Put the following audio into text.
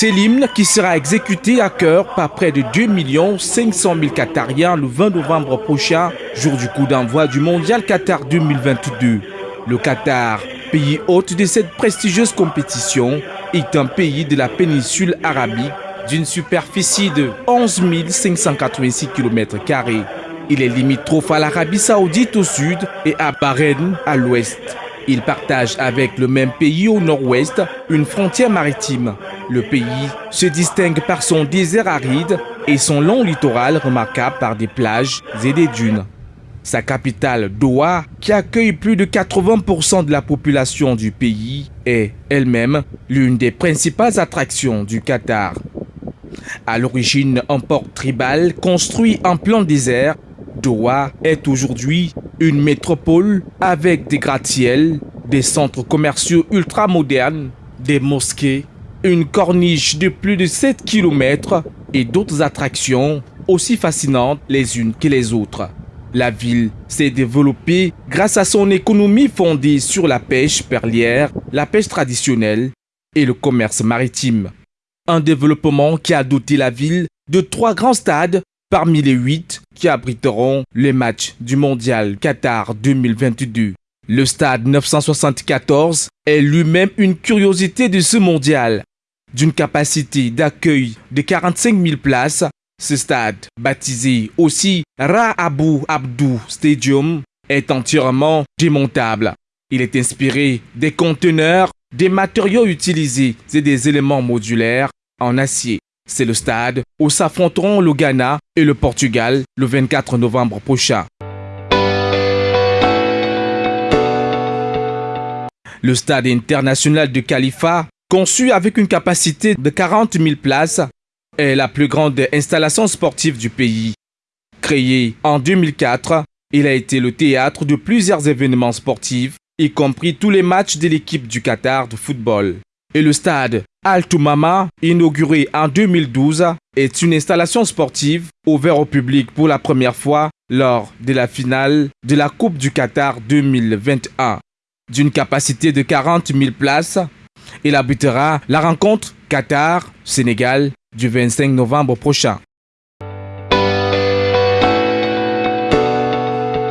C'est l'hymne qui sera exécuté à cœur par près de 2 500 000 Qatariens le 20 novembre prochain, jour du coup d'envoi du Mondial Qatar 2022. Le Qatar, pays hôte de cette prestigieuse compétition, est un pays de la péninsule arabique d'une superficie de 11 586 km. Il est limitrophe à l'Arabie saoudite au sud et à Bahreïn à l'ouest. Il partage avec le même pays au nord-ouest une frontière maritime. Le pays se distingue par son désert aride et son long littoral remarquable par des plages et des dunes. Sa capitale, Doha, qui accueille plus de 80% de la population du pays, est elle-même l'une des principales attractions du Qatar. À l'origine un port tribal construit en plein désert, Doha est aujourd'hui une métropole avec des gratte-ciels, des centres commerciaux ultra-modernes, des mosquées, une corniche de plus de 7 km et d'autres attractions aussi fascinantes les unes que les autres. La ville s'est développée grâce à son économie fondée sur la pêche perlière, la pêche traditionnelle et le commerce maritime. Un développement qui a doté la ville de trois grands stades parmi les huit qui abriteront les matchs du Mondial Qatar 2022. Le stade 974 est lui-même une curiosité de ce mondial. D'une capacité d'accueil de 45 000 places, ce stade, baptisé aussi Ra Abu Abdou Stadium, est entièrement démontable. Il est inspiré des conteneurs, des matériaux utilisés et des éléments modulaires en acier. C'est le stade où s'affronteront le Ghana et le Portugal le 24 novembre prochain. Le stade international de Khalifa, conçu avec une capacité de 40 000 places, est la plus grande installation sportive du pays. Créé en 2004, il a été le théâtre de plusieurs événements sportifs, y compris tous les matchs de l'équipe du Qatar de football. Et le stade Al-Toumama, inauguré en 2012, est une installation sportive ouverte au public pour la première fois lors de la finale de la Coupe du Qatar 2021. D'une capacité de 40 000 places, il abritera la rencontre Qatar-Sénégal du 25 novembre prochain.